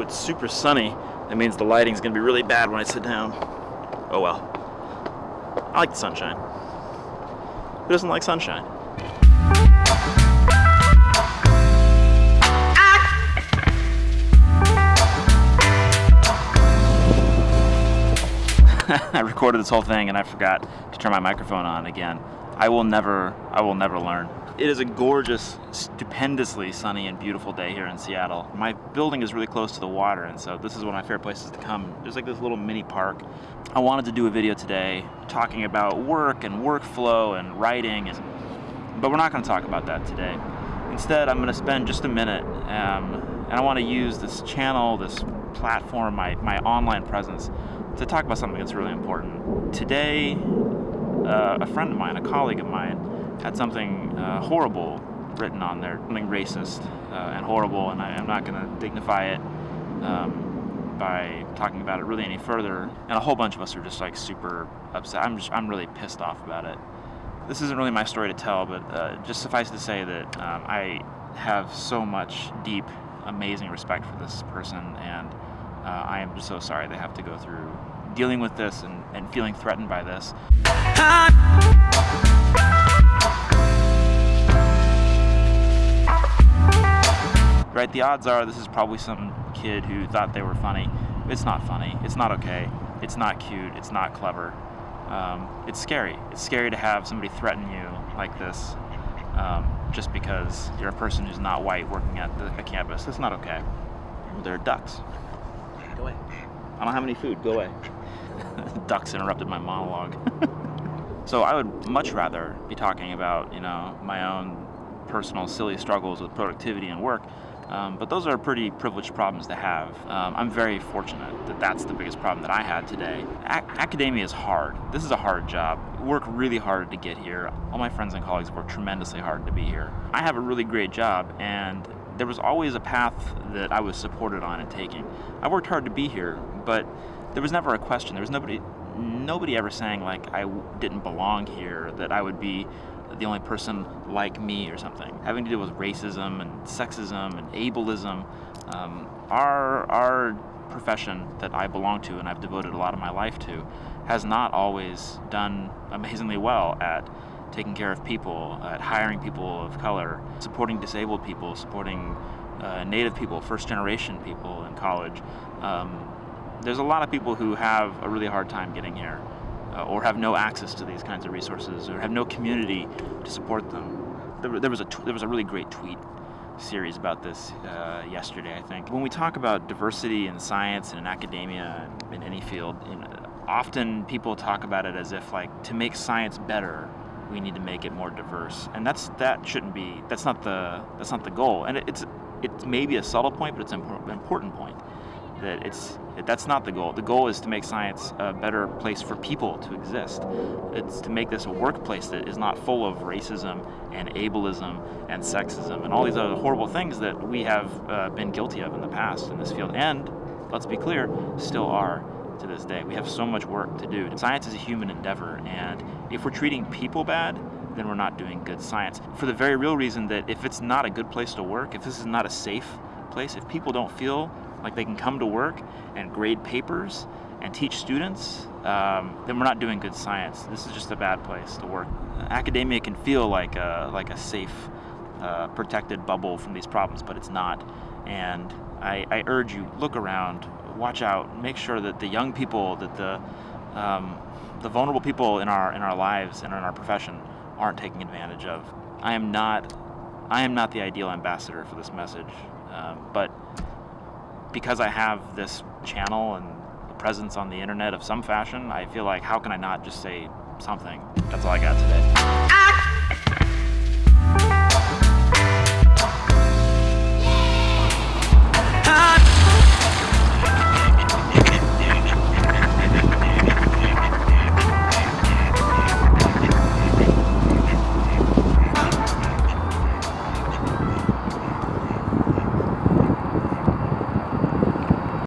It's super sunny. That means the lighting's gonna be really bad when I sit down. Oh well. I like the sunshine. Who doesn't like sunshine? I recorded this whole thing and I forgot to turn my microphone on again. I will never, I will never learn. It is a gorgeous, stupendously sunny and beautiful day here in Seattle. My building is really close to the water and so this is one of my favorite places to come. There's like this little mini park. I wanted to do a video today talking about work and workflow and writing, and, but we're not going to talk about that today. Instead, I'm going to spend just a minute um, and I want to use this channel, this platform, my, my online presence to talk about something that's really important. Today, uh, a friend of mine, a colleague of mine, had something uh, horrible written on there, something racist uh, and horrible, and I, am not going to dignify it um, by talking about it really any further. And a whole bunch of us are just like super upset. I'm just, I'm really pissed off about it. This isn't really my story to tell, but uh, just suffice to say that um, I have so much deep, amazing respect for this person, and uh, I am just so sorry they have to go through dealing with this and, and feeling threatened by this. Right, the odds are this is probably some kid who thought they were funny. It's not funny, it's not okay, it's not cute, it's not clever. Um, it's scary. It's scary to have somebody threaten you like this um, just because you're a person who's not white working at the, a campus. It's not okay. There are ducks. Go away. I don't have any food. Go away. Ducks interrupted my monologue. so I would much rather be talking about, you know, my own personal silly struggles with productivity and work. Um, but those are pretty privileged problems to have. Um, I'm very fortunate that that's the biggest problem that I had today. Academia is hard. This is a hard job. Work really hard to get here. All my friends and colleagues work tremendously hard to be here. I have a really great job and there was always a path that I was supported on and taking. I worked hard to be here, but there was never a question. There was nobody, nobody ever saying like I didn't belong here, that I would be the only person like me or something. Having to deal with racism and sexism and ableism, um, our, our profession that I belong to and I've devoted a lot of my life to has not always done amazingly well at taking care of people, at hiring people of color, supporting disabled people, supporting uh, native people, first generation people in college. Um, there's a lot of people who have a really hard time getting here uh, or have no access to these kinds of resources or have no community to support them. There, there was, a there was a really great tweet series about this uh, yesterday, I think. When we talk about diversity in science and in academia and in any field, you know, often people talk about it as if like to make science better we need to make it more diverse. And that's that shouldn't be that's not the that's not the goal. And it, it's it's maybe a subtle point, but it's an important point that it's that's not the goal. The goal is to make science a better place for people to exist. It's to make this a workplace that is not full of racism and ableism and sexism and all these other horrible things that we have uh, been guilty of in the past in this field and let's be clear still are to this day. We have so much work to do. Science is a human endeavor, and if we're treating people bad, then we're not doing good science. For the very real reason that if it's not a good place to work, if this is not a safe place, if people don't feel like they can come to work and grade papers and teach students, um, then we're not doing good science. This is just a bad place to work. Academia can feel like a, like a safe, uh, protected bubble from these problems, but it's not. And I, I urge you, look around, watch out, make sure that the young people, that the um, the vulnerable people in our in our lives and in our profession aren't taking advantage of. I am not I am not the ideal ambassador for this message, um, but because I have this channel and a presence on the internet of some fashion, I feel like how can I not just say something? That's all I got today. Ah!